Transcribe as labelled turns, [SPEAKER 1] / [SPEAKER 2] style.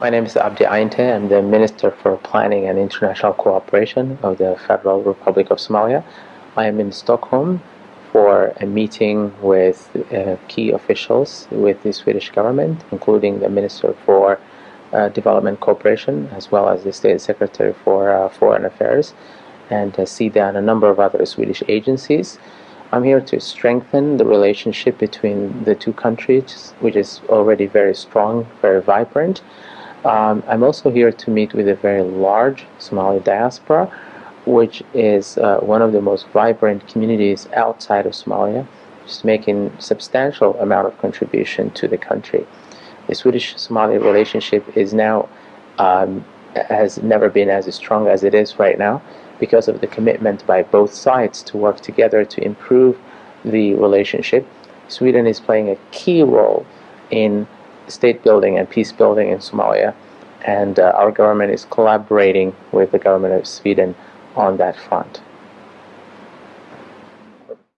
[SPEAKER 1] My name is Abdi Ainte. I'm the Minister for Planning and International Cooperation of the Federal Republic of Somalia. I am in Stockholm for a meeting with uh, key officials with the Swedish government, including the Minister for uh, Development Cooperation, as well as the State Secretary for uh, Foreign Affairs, and uh, SIDA and a number of other Swedish agencies. I'm here to strengthen the relationship between the two countries, which is already very strong, very vibrant. Um, I'm also here to meet with a very large Somali diaspora, which is uh, one of the most vibrant communities outside of Somalia, is making substantial amount of contribution to the country. The Swedish-Somali relationship is now um, has never been as strong as it is right now because of the commitment by both sides to work together to improve the relationship. Sweden is playing a key role in state building and peace building in Somalia, and uh, our government is collaborating with the government of Sweden on that front.